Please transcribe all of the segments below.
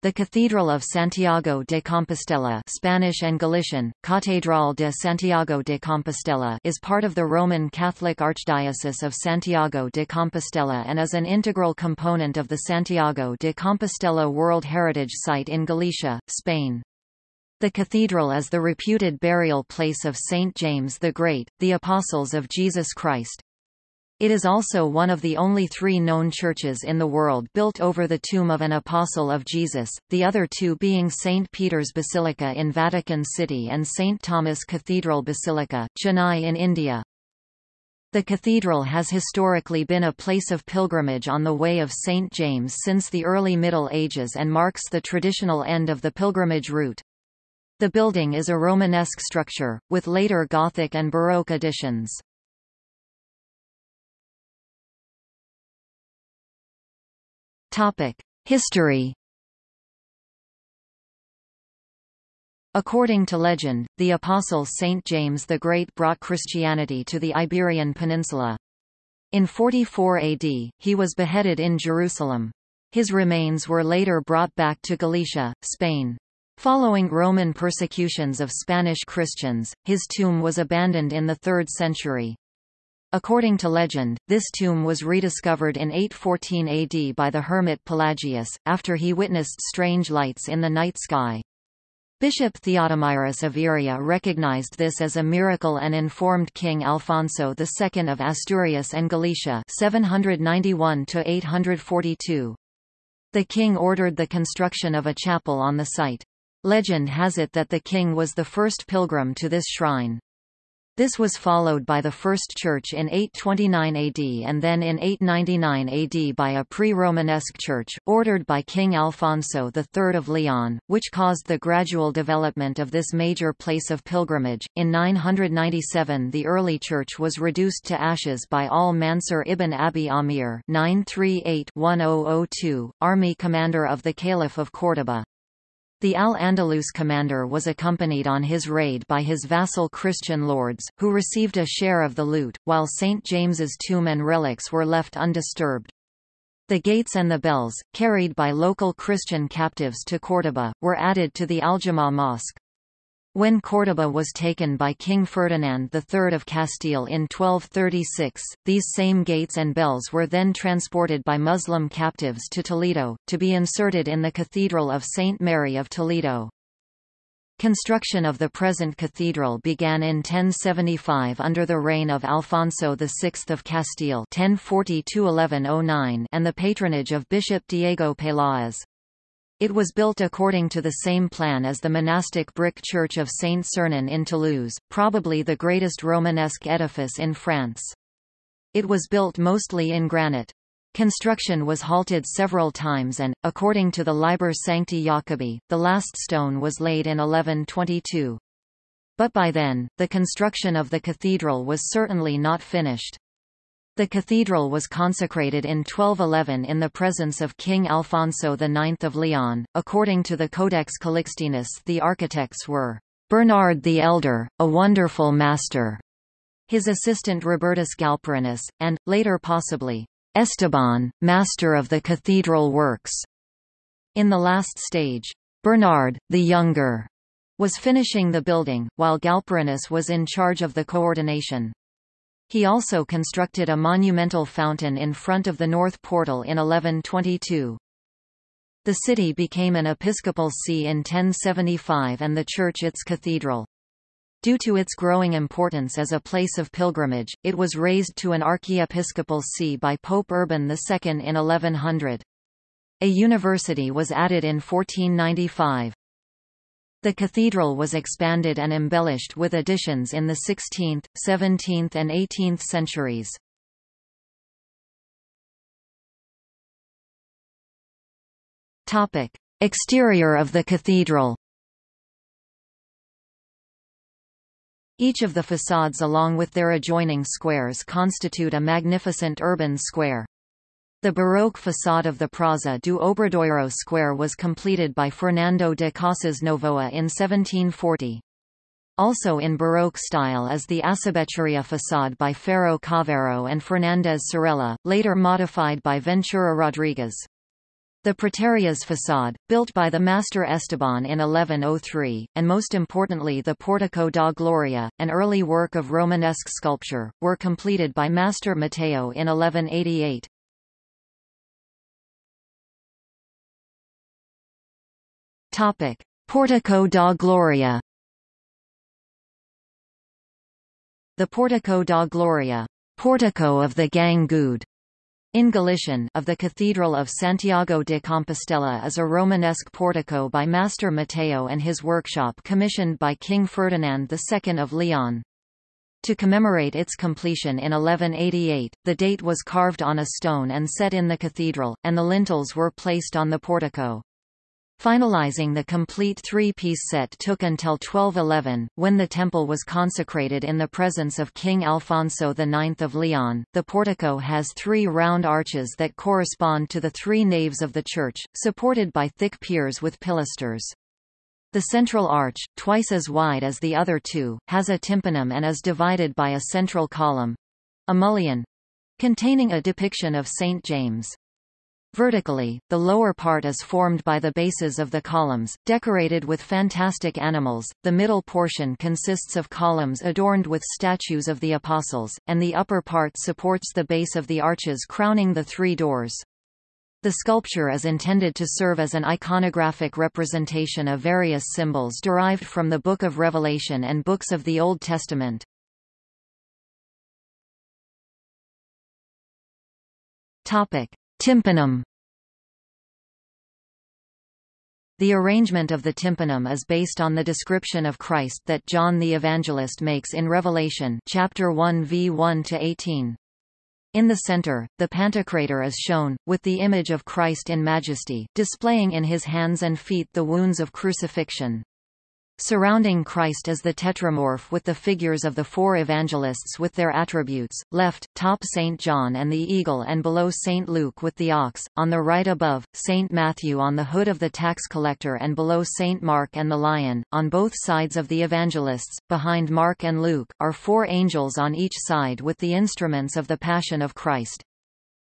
The Cathedral of Santiago de Compostela Spanish and Galician, Catedral de Santiago de Compostela is part of the Roman Catholic Archdiocese of Santiago de Compostela and is an integral component of the Santiago de Compostela World Heritage Site in Galicia, Spain. The cathedral is the reputed burial place of Saint James the Great, the Apostles of Jesus Christ. It is also one of the only three known churches in the world built over the tomb of an apostle of Jesus, the other two being St. Peter's Basilica in Vatican City and St. Thomas Cathedral Basilica, Chennai in India. The cathedral has historically been a place of pilgrimage on the Way of St. James since the early Middle Ages and marks the traditional end of the pilgrimage route. The building is a Romanesque structure, with later Gothic and Baroque additions. History According to legend, the apostle Saint James the Great brought Christianity to the Iberian Peninsula. In 44 AD, he was beheaded in Jerusalem. His remains were later brought back to Galicia, Spain. Following Roman persecutions of Spanish Christians, his tomb was abandoned in the 3rd century. According to legend, this tomb was rediscovered in 814 AD by the hermit Pelagius, after he witnessed strange lights in the night sky. Bishop Theodomyrus of Iria recognized this as a miracle and informed King Alfonso II of Asturias and Galicia 791 -842. The king ordered the construction of a chapel on the site. Legend has it that the king was the first pilgrim to this shrine. This was followed by the First Church in 829 AD and then in 899 AD by a pre-Romanesque church, ordered by King Alfonso III of Leon, which caused the gradual development of this major place of pilgrimage. In 997 the early church was reduced to ashes by al-Mansur ibn Abi Amir 938-1002, army commander of the Caliph of Córdoba. The Al-Andalus commander was accompanied on his raid by his vassal Christian lords, who received a share of the loot, while St. James's tomb and relics were left undisturbed. The gates and the bells, carried by local Christian captives to Córdoba, were added to the Aljama mosque. When Córdoba was taken by King Ferdinand III of Castile in 1236, these same gates and bells were then transported by Muslim captives to Toledo, to be inserted in the Cathedral of St. Mary of Toledo. Construction of the present cathedral began in 1075 under the reign of Alfonso VI of Castile 1040 and the patronage of Bishop Diego Peláez. It was built according to the same plan as the monastic brick church of Saint Sernin in Toulouse, probably the greatest Romanesque edifice in France. It was built mostly in granite. Construction was halted several times and, according to the Liber Sancti Jacobi, the last stone was laid in 1122. But by then, the construction of the cathedral was certainly not finished. The cathedral was consecrated in 1211 in the presence of King Alfonso IX of Leon. According to the Codex Calixtinus, the architects were Bernard the Elder, a wonderful master, his assistant Robertus Galperinus, and, later possibly, Esteban, master of the cathedral works. In the last stage, Bernard, the Younger, was finishing the building, while Galperinus was in charge of the coordination. He also constructed a monumental fountain in front of the north portal in 1122. The city became an episcopal see in 1075 and the church its cathedral. Due to its growing importance as a place of pilgrimage, it was raised to an archiepiscopal see by Pope Urban II in 1100. A university was added in 1495. The cathedral was expanded and embellished with additions in the 16th, 17th and 18th centuries. Topic: Exterior of the cathedral. Each of the facades along with their adjoining squares constitute a magnificent urban square. The Baroque façade of the Praça do Obradoiro Square was completed by Fernando de Casas Novoa in 1740. Also in Baroque style is the Asabecheria façade by Ferro Caaveiro and Fernandez Sarela, later modified by Ventura Rodriguez. The Praterias facade, built by the master Esteban in 1103, and most importantly the Portico da Gloria, an early work of Romanesque sculpture, were completed by master Matteo in 1188. Topic: Portico da Gloria. The Portico da Gloria, Portico of the Gang Good, in Galician of the Cathedral of Santiago de Compostela is a Romanesque portico by Master Matteo and his workshop commissioned by King Ferdinand II of Leon. To commemorate its completion in 1188, the date was carved on a stone and set in the cathedral, and the lintels were placed on the portico. Finalizing the complete three-piece set took until 1211, when the temple was consecrated in the presence of King Alfonso IX of Leon. The portico has three round arches that correspond to the three naves of the church, supported by thick piers with pilasters. The central arch, twice as wide as the other two, has a tympanum and is divided by a central column—a mullion—containing a depiction of St. James. Vertically, the lower part is formed by the bases of the columns, decorated with fantastic animals, the middle portion consists of columns adorned with statues of the apostles, and the upper part supports the base of the arches crowning the three doors. The sculpture is intended to serve as an iconographic representation of various symbols derived from the Book of Revelation and books of the Old Testament. Topic. Tympanum The arrangement of the tympanum is based on the description of Christ that John the Evangelist makes in Revelation chapter 1 v 1 to 18. In the center, the Pantocrator is shown, with the image of Christ in majesty, displaying in his hands and feet the wounds of crucifixion. Surrounding Christ is the tetramorph with the figures of the four evangelists with their attributes, left, top St. John and the eagle and below St. Luke with the ox, on the right above, St. Matthew on the hood of the tax collector and below St. Mark and the lion, on both sides of the evangelists, behind Mark and Luke, are four angels on each side with the instruments of the Passion of Christ.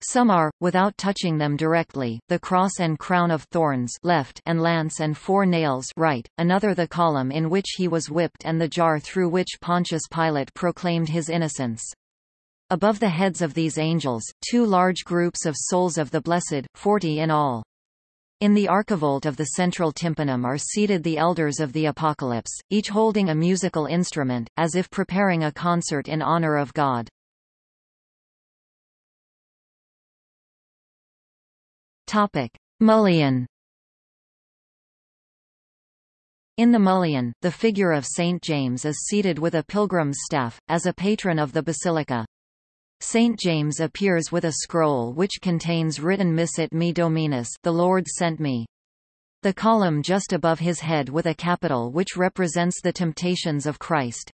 Some are, without touching them directly, the cross and crown of thorns left and lance and four nails right, another the column in which he was whipped and the jar through which Pontius Pilate proclaimed his innocence. Above the heads of these angels, two large groups of souls of the blessed, forty in all. In the archivolt of the central tympanum are seated the elders of the Apocalypse, each holding a musical instrument, as if preparing a concert in honor of God. Topic: Mullion. In the mullion, the figure of St. James is seated with a pilgrim's staff, as a patron of the basilica. St. James appears with a scroll which contains written Missit me Dominus the Lord sent me. The column just above his head with a capital which represents the temptations of Christ.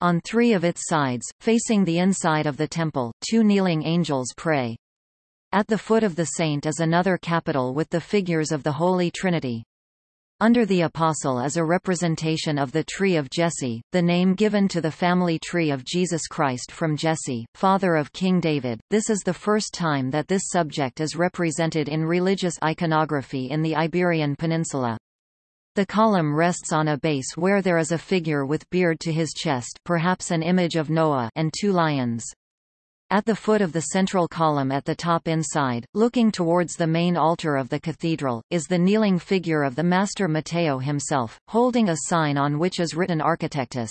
On three of its sides, facing the inside of the temple, two kneeling angels pray. At the foot of the saint is another capital with the figures of the Holy Trinity. Under the Apostle is a representation of the tree of Jesse, the name given to the family tree of Jesus Christ from Jesse, father of King David. This is the first time that this subject is represented in religious iconography in the Iberian Peninsula. The column rests on a base where there is a figure with beard to his chest perhaps an image of Noah and two lions. At the foot of the central column at the top inside, looking towards the main altar of the cathedral, is the kneeling figure of the Master Matteo himself, holding a sign on which is written Architectus.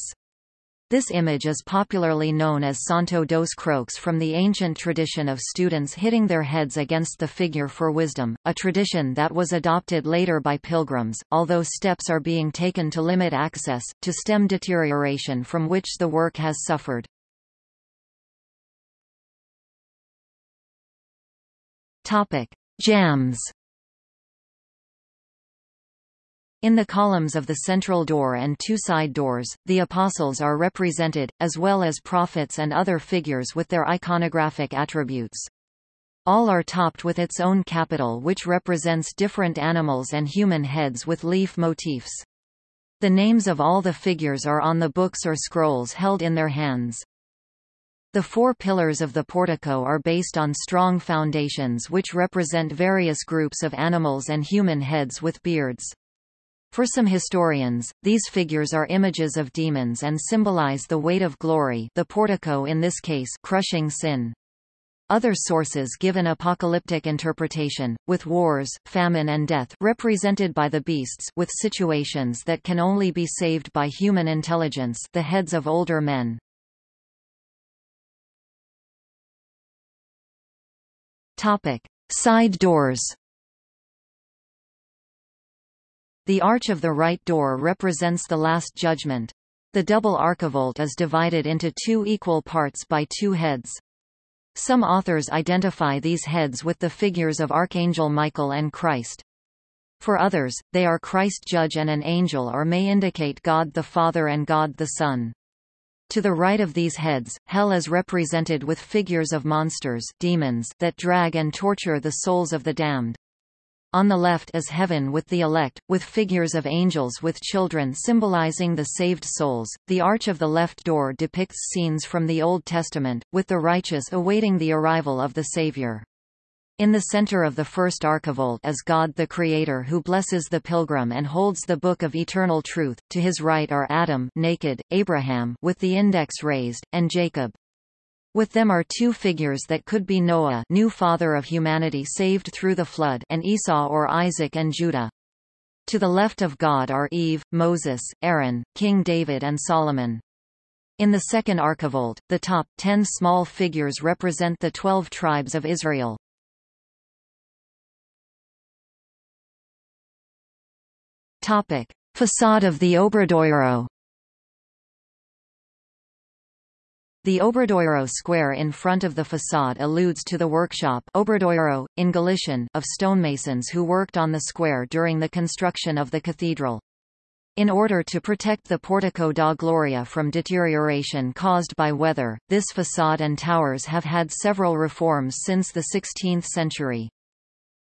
This image is popularly known as Santo dos Croques from the ancient tradition of students hitting their heads against the figure for wisdom, a tradition that was adopted later by pilgrims, although steps are being taken to limit access, to stem deterioration from which the work has suffered. Topic: Jambs. In the columns of the central door and two side doors, the apostles are represented, as well as prophets and other figures with their iconographic attributes. All are topped with its own capital which represents different animals and human heads with leaf motifs. The names of all the figures are on the books or scrolls held in their hands. The four pillars of the portico are based on strong foundations which represent various groups of animals and human heads with beards. For some historians, these figures are images of demons and symbolize the weight of glory the portico in this case crushing sin. Other sources give an apocalyptic interpretation, with wars, famine and death represented by the beasts with situations that can only be saved by human intelligence the heads of older men. Topic: Side doors. The arch of the right door represents the Last Judgment. The double archivolt is divided into two equal parts by two heads. Some authors identify these heads with the figures of Archangel Michael and Christ. For others, they are Christ judge and an angel or may indicate God the Father and God the Son. To the right of these heads, hell is represented with figures of monsters demons that drag and torture the souls of the damned. On the left is heaven with the elect, with figures of angels with children symbolizing the saved souls. The arch of the left door depicts scenes from the Old Testament, with the righteous awaiting the arrival of the Savior. In the center of the first archivolt is God the Creator who blesses the pilgrim and holds the book of eternal truth. To his right are Adam naked, Abraham with the index raised, and Jacob. With them are two figures that could be Noah new father of humanity saved through the flood and Esau or Isaac and Judah. To the left of God are Eve, Moses, Aaron, King David and Solomon. In the second archivolt, the top, ten small figures represent the twelve tribes of Israel. Topic: Facade of the Obradoiro. The Obradoiro square in front of the facade alludes to the workshop Obradoiro, in Galician of stonemasons who worked on the square during the construction of the cathedral. In order to protect the Portico da Gloria from deterioration caused by weather, this facade and towers have had several reforms since the 16th century.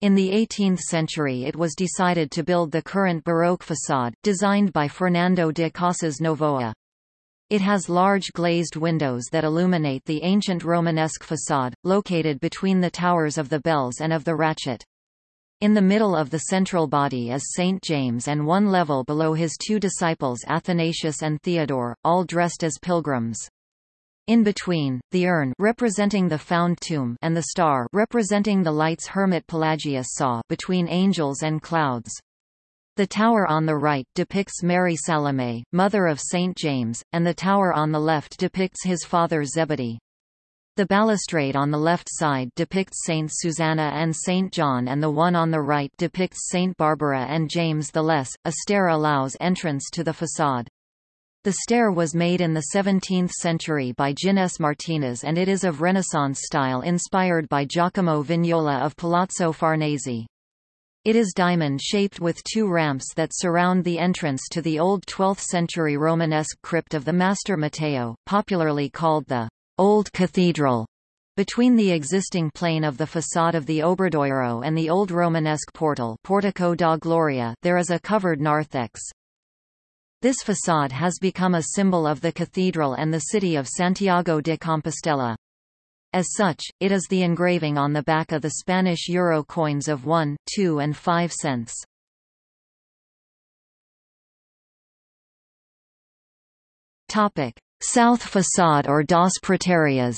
In the 18th century it was decided to build the current Baroque facade, designed by Fernando de Casas Novoa. It has large glazed windows that illuminate the ancient Romanesque facade, located between the towers of the bells and of the ratchet. In the middle of the central body is St. James and one level below his two disciples Athanasius and Theodore, all dressed as pilgrims. In between, the urn representing the found tomb and the star representing the lights hermit Pelagius saw between angels and clouds. The tower on the right depicts Mary Salome, mother of St. James, and the tower on the left depicts his father Zebedee. The balustrade on the left side depicts Saint Susanna and Saint John and the one on the right depicts Saint Barbara and James the Less. A stair allows entrance to the facade. The stair was made in the 17th century by Ginés Martínez and it is of Renaissance style inspired by Giacomo Vignola of Palazzo Farnese. It is diamond-shaped with two ramps that surround the entrance to the old 12th-century Romanesque crypt of the Master Matteo, popularly called the Old Cathedral. Between the existing plane of the façade of the Obradoiro and the old Romanesque portal Portico da Gloria there is a covered narthex. This facade has become a symbol of the cathedral and the city of Santiago de Compostela. As such, it is the engraving on the back of the Spanish euro coins of 1, 2 and 5 cents. Topic: South facade or Dos Praterias.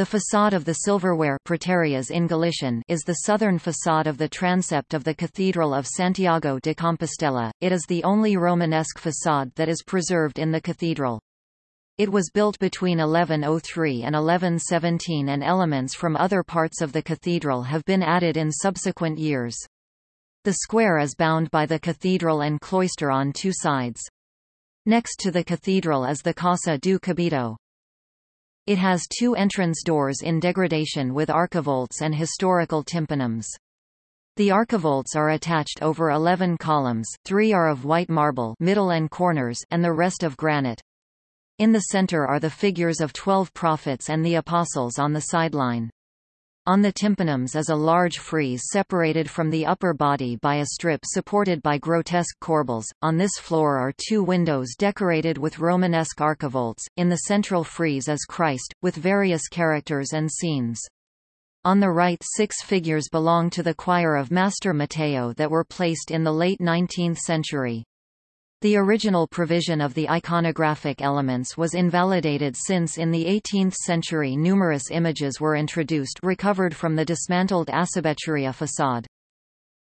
The façade of the silverware praterias in Galician is the southern façade of the transept of the Cathedral of Santiago de Compostela. It is the only Romanesque façade that is preserved in the cathedral. It was built between 1103 and 1117 and elements from other parts of the cathedral have been added in subsequent years. The square is bound by the cathedral and cloister on two sides. Next to the cathedral is the Casa do Cabido. It has two entrance doors in degradation with archivolts and historical tympanums. The archivolts are attached over 11 columns, three are of white marble middle and, corners, and the rest of granite. In the center are the figures of twelve prophets and the apostles on the sideline. On the tympanums is a large frieze separated from the upper body by a strip supported by grotesque corbels. On this floor are two windows decorated with Romanesque archivolts, in the central frieze is Christ, with various characters and scenes. On the right six figures belong to the choir of Master Matteo that were placed in the late 19th century. The original provision of the iconographic elements was invalidated since in the 18th century numerous images were introduced recovered from the dismantled Acibecheria facade.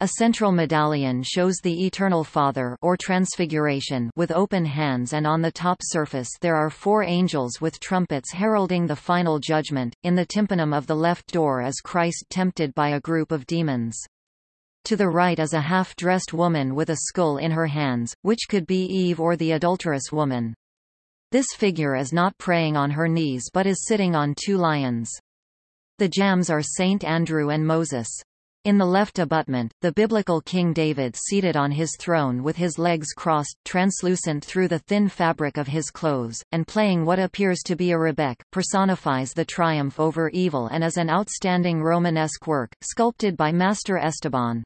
A central medallion shows the Eternal Father or Transfiguration with open hands and on the top surface there are four angels with trumpets heralding the final judgment. In the tympanum of the left door is Christ tempted by a group of demons. To the right is a half-dressed woman with a skull in her hands, which could be Eve or the adulterous woman. This figure is not praying on her knees but is sitting on two lions. The jambs are Saint Andrew and Moses. In the left abutment, the biblical King David seated on his throne with his legs crossed, translucent through the thin fabric of his clothes, and playing what appears to be a rebeck, personifies the triumph over evil and is an outstanding Romanesque work, sculpted by Master Esteban.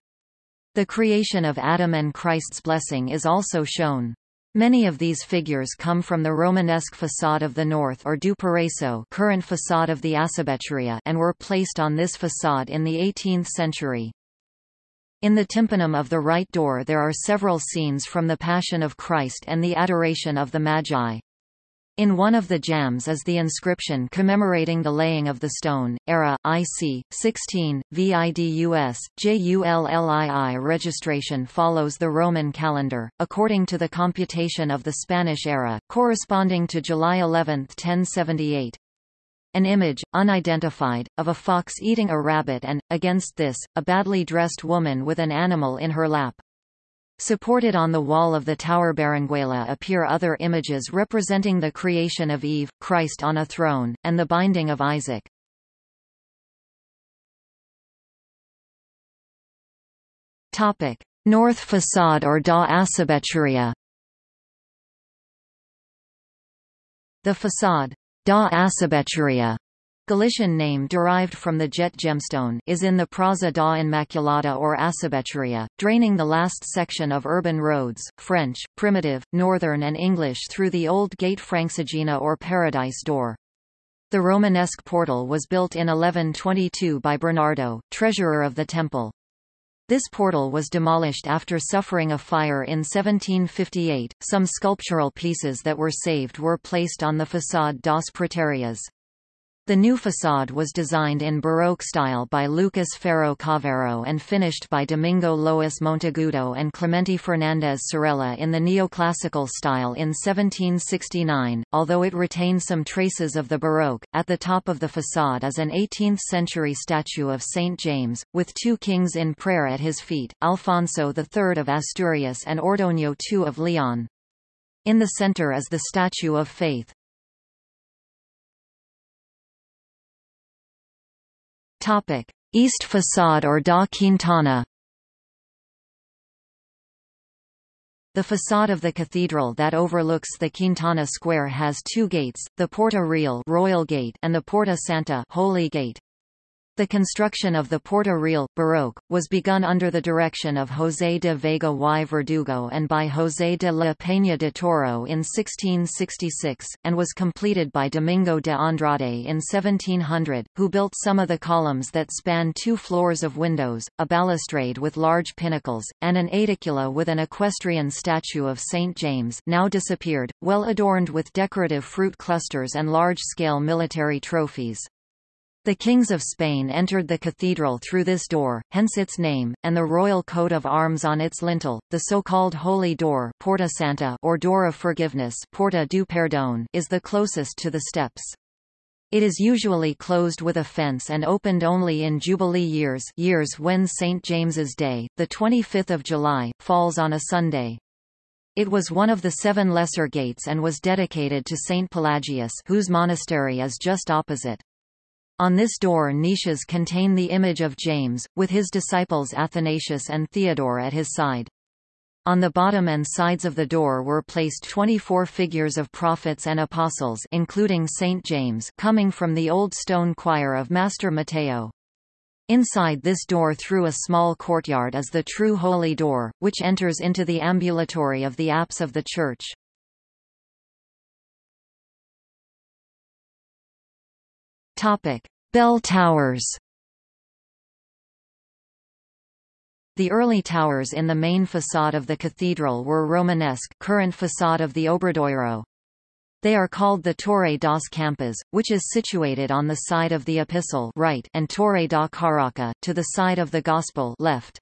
The creation of Adam and Christ's blessing is also shown. Many of these figures come from the Romanesque facade of the north or du Paraiso current facade of the Acibecheria and were placed on this facade in the 18th century. In the tympanum of the right door there are several scenes from the Passion of Christ and the Adoration of the Magi. In one of the jambs is the inscription commemorating the laying of the stone, era, IC, 16, VIDUS, JULLII registration follows the Roman calendar, according to the computation of the Spanish era, corresponding to July 11, 1078. An image, unidentified, of a fox eating a rabbit and, against this, a badly dressed woman with an animal in her lap. Supported on the wall of the Tower Berenguela appear other images representing the creation of Eve, Christ on a throne, and the binding of Isaac. Topic: North facade or da Acibecheria. The facade da Acibecheria Galician name derived from the jet gemstone is in the Praza da Immaculada or Acibecheria, draining the last section of urban roads, French, primitive, northern and English through the old gate Francigena or Paradise door. The Romanesque portal was built in 1122 by Bernardo, treasurer of the temple. This portal was demolished after suffering a fire in 1758. Some sculptural pieces that were saved were placed on the façade das Praterias. The new façade was designed in Baroque style by Lucas Ferro Caaveiro and finished by Domingo Lois Monteagudo and Clemente Fernandez Sarela in the neoclassical style in 1769, although it retains some traces of the Baroque. At the top of the façade is an 18th-century statue of Saint James, with two kings in prayer at his feet, Alfonso III of Asturias and Ordoño II of Leon. In the center is the statue of Faith. Topic: East facade or da Quintana. The facade of the cathedral that overlooks the Quintana Square has two gates, the Porta Real Royal Gate and the Porta Santa Holy Gate. The construction of the Porta Real, Baroque, was begun under the direction of José de Vega y Verdugo and by José de la Peña de Toro in 1666, and was completed by Domingo de Andrade in 1700, who built some of the columns that span two floors of windows, a balustrade with large pinnacles, and an aedicula with an equestrian statue of St. James now disappeared, well adorned with decorative fruit clusters and large-scale military trophies. The kings of Spain entered the cathedral through this door, hence its name, and the royal coat of arms on its lintel, the so-called Holy Door Porta Santa or Door of Forgiveness Porta do Perdón is the closest to the steps. It is usually closed with a fence and opened only in Jubilee years years when St. James's Day, the 25th of July, falls on a Sunday. It was one of the seven lesser gates and was dedicated to St. Pelagius whose monastery is just opposite. On this door niches contain the image of James, with his disciples Athanasius and Theodore at his side. On the bottom and sides of the door were placed 24 figures of prophets and apostles including Saint James coming from the old stone choir of Master Matteo. Inside this door through a small courtyard is the true Holy Door, which enters into the ambulatory of the apse of the church. Bell towers The early towers in the main façade of the cathedral were Romanesque current façade of the Obradoiro. They are called the Torre das Campas, which is situated on the side of the Epistle right and Torre da Caraca, to the side of the Gospel left.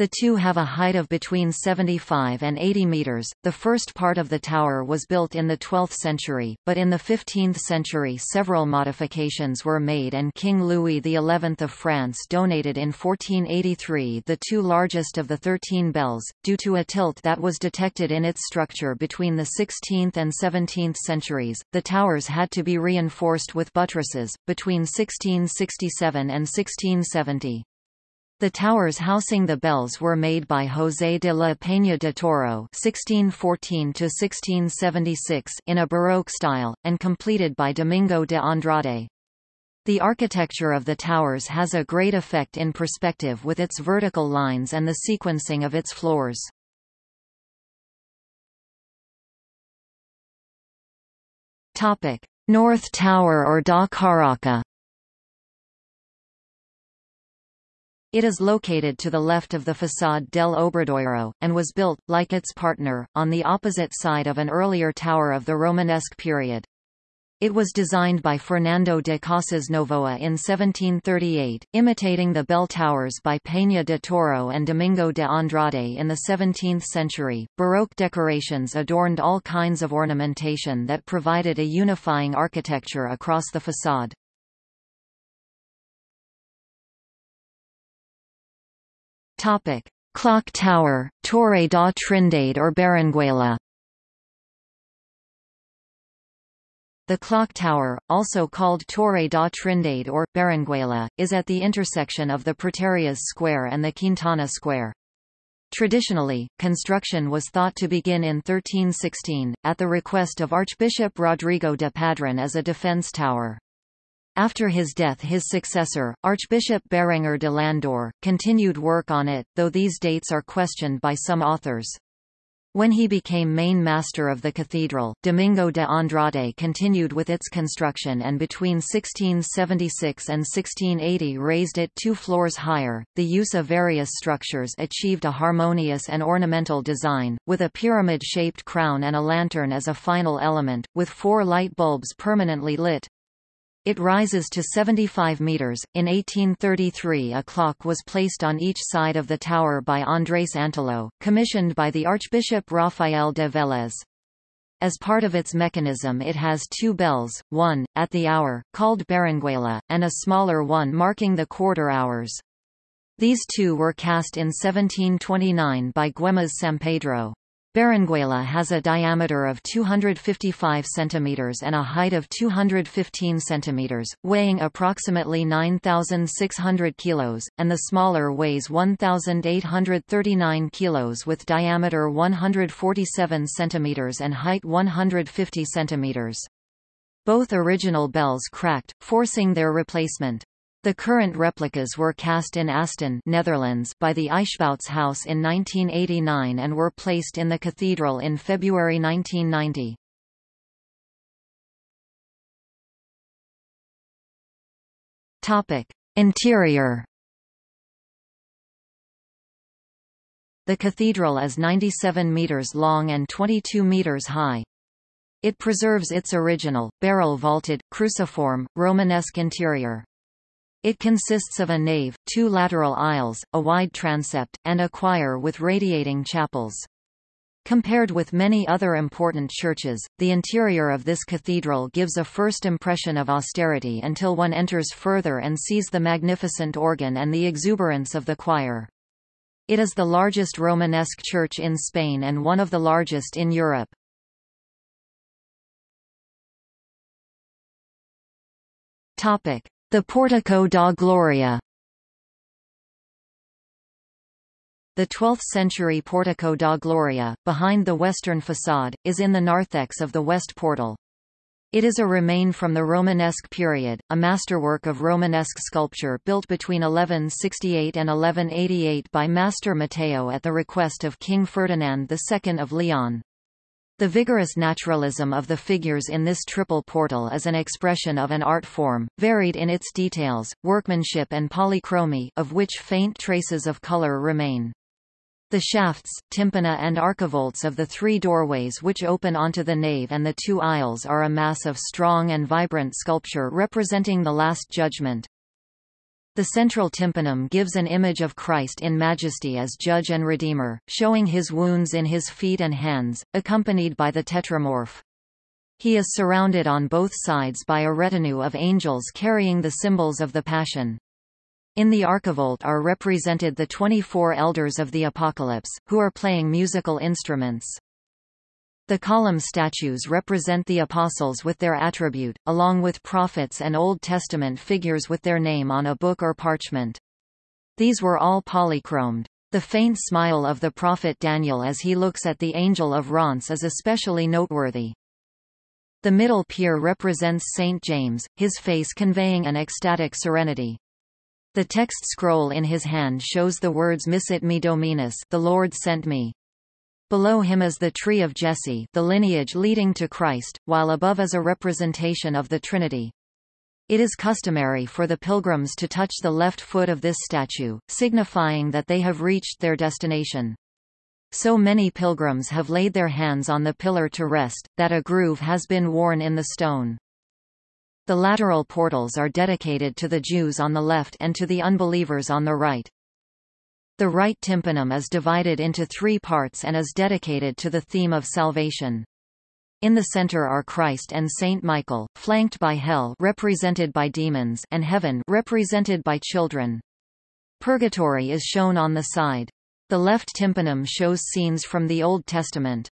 The two have a height of between 75 and 80 meters. The first part of the tower was built in the 12th century, but in the 15th century several modifications were made and King Louis XI of France donated in 1483 the two largest of the 13 bells, due to a tilt that was detected in its structure between the 16th and 17th centuries. The towers had to be reinforced with buttresses, between 1667 and 1670. The towers housing the bells were made by José de la Peña de Toro (1614–1676) in a Baroque style, and completed by Domingo de Andrade. The architecture of the towers has a great effect in perspective with its vertical lines and the sequencing of its floors. North Tower or Da Caraca. It is located to the left of the façade del Obradoiro, and was built, like its partner, on the opposite side of an earlier tower of the Romanesque period. It was designed by Fernando de Casas Novoa in 1738, imitating the bell towers by Peña de Toro and Domingo de Andrade in the 17th century. Baroque decorations adorned all kinds of ornamentation that provided a unifying architecture across the façade. Topic: Clock Tower, Torre da Trindade or Berenguela. The clock tower, also called Torre da Trindade or Berenguela, is at the intersection of the Praterias Square and the Quintana Square. Traditionally, construction was thought to begin in 1316, at the request of Archbishop Rodrigo de Padron as a defense tower. After his death his successor, Archbishop Berenger de Landor, continued work on it, though these dates are questioned by some authors. When he became main master of the cathedral, Domingo de Andrade continued with its construction and between 1676 and 1680 raised it two floors higher. The use of various structures achieved a harmonious and ornamental design, with a pyramid-shaped crown and a lantern as a final element, with four light bulbs permanently lit. It rises to 75 meters. In 1833, a clock was placed on each side of the tower by Andrés Antelo, commissioned by the Archbishop Rafael de Vélez. As part of its mechanism it has two bells, one, at the hour, called Berenguela, and a smaller one marking the quarter hours. These two were cast in 1729 by Güemes Sampedro. Berenguela has a diameter of 255 cm and a height of 215 cm, weighing approximately 9,600 kg, and the smaller weighs 1,839 kg with diameter 147 cm and height 150 cm. Both original bells cracked, forcing their replacement. The current replicas were cast in Asten Netherlands by the Eijsbouts House in 1989 and were placed in the cathedral in February 1990. Topic: Interior. The cathedral is 97 meters long and 22 meters high. It preserves its original, barrel-vaulted, cruciform, Romanesque interior. It consists of a nave, two lateral aisles, a wide transept, and a choir with radiating chapels. Compared with many other important churches, the interior of this cathedral gives a first impression of austerity until one enters further and sees the magnificent organ and the exuberance of the choir. It is the largest Romanesque church in Spain and one of the largest in Europe. Topic: the Portico da Gloria The 12th-century Portico da Gloria, behind the western façade, is in the narthex of the west portal. It is a remain from the Romanesque period, a masterwork of Romanesque sculpture built between 1168 and 1188 by Master Matteo at the request of King Ferdinand II of Leon. The vigorous naturalism of the figures in this triple portal is an expression of an art form, varied in its details, workmanship and polychromy of which faint traces of color remain. The shafts, tympana and archivolts of the three doorways which open onto the nave and the two aisles are a mass of strong and vibrant sculpture representing the Last Judgment. The central tympanum gives an image of Christ in majesty as Judge and Redeemer, showing his wounds in his feet and hands, accompanied by the tetramorph. He is surrounded on both sides by a retinue of angels carrying the symbols of the Passion. In the archivolt are represented the 24 elders of the Apocalypse, who are playing musical instruments. The column statues represent the apostles with their attribute, along with prophets and Old Testament figures with their name on a book or parchment. These were all polychromed. The faint smile of the prophet Daniel as he looks at the Angel of Reims is especially noteworthy. The middle pier represents Saint James, his face conveying an ecstatic serenity. The text scroll in his hand shows the words Missit me Dominus the Lord sent me. Below him is the tree of Jesse the lineage leading to Christ, while above is a representation of the Trinity. It is customary for the pilgrims to touch the left foot of this statue, signifying that they have reached their destination. So many pilgrims have laid their hands on the pillar to rest, that a groove has been worn in the stone. The lateral portals are dedicated to the Jews on the left and to the unbelievers on the right. The right tympanum is divided into three parts and is dedicated to the theme of salvation. In the center are Christ and Saint Michael, flanked by hell represented by demons and heaven represented by children. Purgatory is shown on the side. The left tympanum shows scenes from the Old Testament.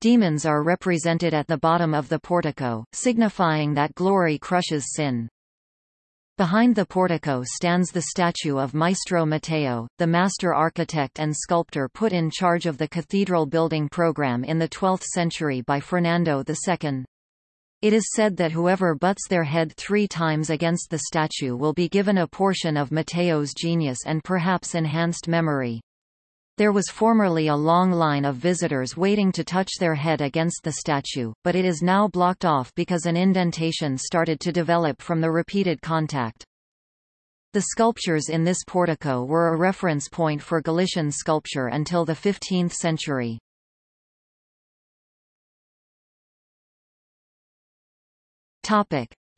Demons are represented at the bottom of the portico, signifying that glory crushes sin. Behind the portico stands the statue of Maestro Matteo, the master architect and sculptor put in charge of the cathedral building program in the 12th century by Fernando II. It is said that whoever butts their head three times against the statue will be given a portion of Matteo's genius and perhaps enhanced memory. There was formerly a long line of visitors waiting to touch their head against the statue, but it is now blocked off because an indentation started to develop from the repeated contact. The sculptures in this portico were a reference point for Galician sculpture until the 15th century.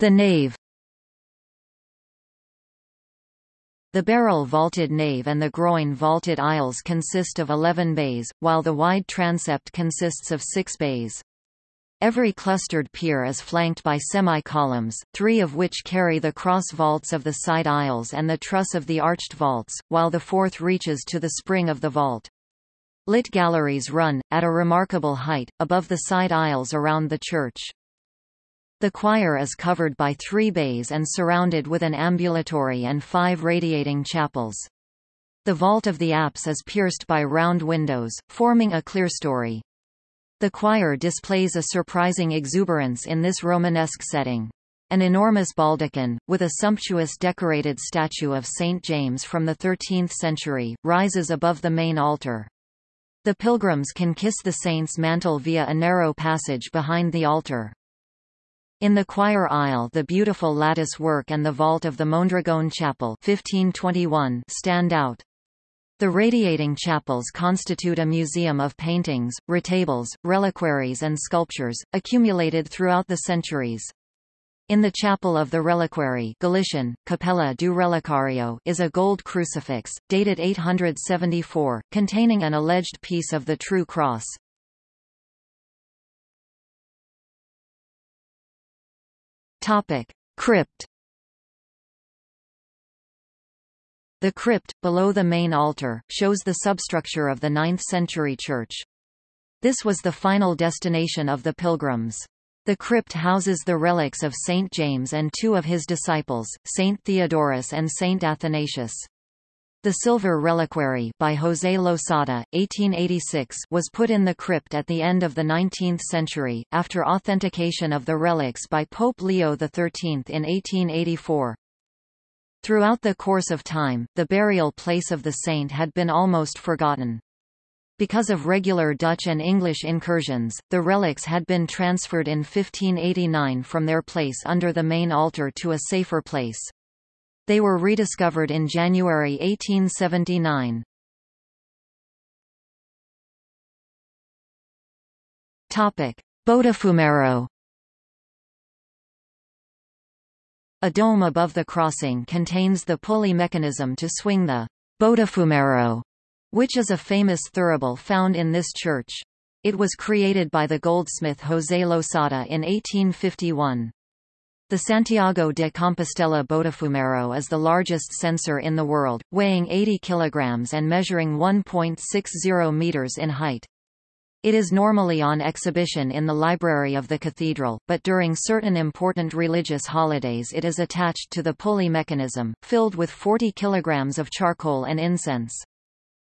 The nave The barrel-vaulted nave and the groin-vaulted aisles consist of 11 bays, while the wide transept consists of six bays. Every clustered pier is flanked by semi-columns, three of which carry the cross vaults of the side aisles and the truss of the arched vaults, while the fourth reaches to the spring of the vault. Lit galleries run, at a remarkable height, above the side aisles around the church. The choir is covered by three bays and surrounded with an ambulatory and five radiating chapels. The vault of the apse is pierced by round windows, forming a clerestory. The choir displays a surprising exuberance in this Romanesque setting. An enormous baldachin, with a sumptuous decorated statue of St. James from the 13th century, rises above the main altar. The pilgrims can kiss the saint's mantle via a narrow passage behind the altar. In the choir aisle the beautiful lattice work and the vault of the Mondragone Chapel 1521 stand out. The radiating chapels constitute a museum of paintings, retables, reliquaries and sculptures, accumulated throughout the centuries. In the chapel of the reliquary Galician, Capella do Relicario is a gold crucifix, dated 874, containing an alleged piece of the true cross. Topic: Crypt. The crypt, below the main altar, shows the substructure of the 9th-century church. This was the final destination of the pilgrims. The crypt houses the relics of Saint James and two of his disciples, Saint Theodorus and Saint Athanasius. The silver reliquary by José Losada, 1886 was put in the crypt at the end of the 19th century, after authentication of the relics by Pope Leo XIII in 1884. Throughout the course of time, the burial place of the saint had been almost forgotten. Because of regular Dutch and English incursions, the relics had been transferred in 1589 from their place under the main altar to a safer place. They were rediscovered in January 1879. Topic. A dome above the crossing contains the pulley mechanism to swing the Botafumeiro, which is a famous thurible found in this church. It was created by the goldsmith José Losada in 1851. The Santiago de Compostela Botafumeiro is the largest censer in the world, weighing 80 kilograms and measuring 1.60 meters in height. It is normally on exhibition in the library of the cathedral, but during certain important religious holidays it is attached to the pulley mechanism, filled with 40 kilograms of charcoal and incense.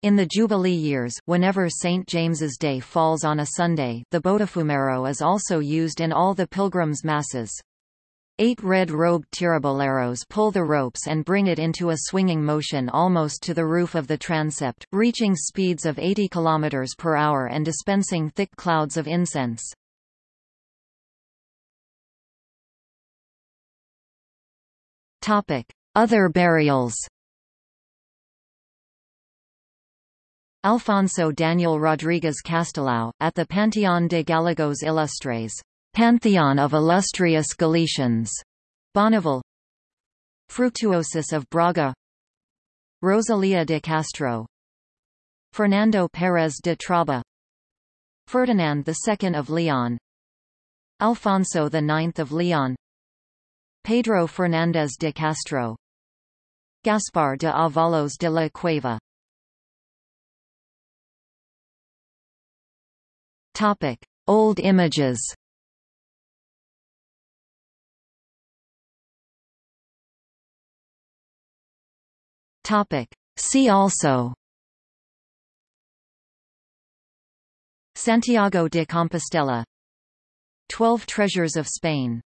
In the Jubilee years, whenever St. James's Day falls on a Sunday, the Botafumeiro is also used in all the pilgrims' masses. Eight red-robed tiraboleros pull the ropes and bring it into a swinging motion almost to the roof of the transept, reaching speeds of 80 km per hour and dispensing thick clouds of incense. Other burials Alfonso Daniel Rodriguez Castelao, at the Panteón de Gallegos Ilustres Pantheon of illustrious Galicians, Bonneville Fructuosus of Braga. Rosalia de Castro. Fernando Pérez de Traba. Ferdinand II of Leon. Alfonso IX of Leon. Pedro Fernández de Castro. Gaspar de Avalos de la Cueva. Topic. Old images Topic. See also. Santiago de Compostela. Twelve Treasures of Spain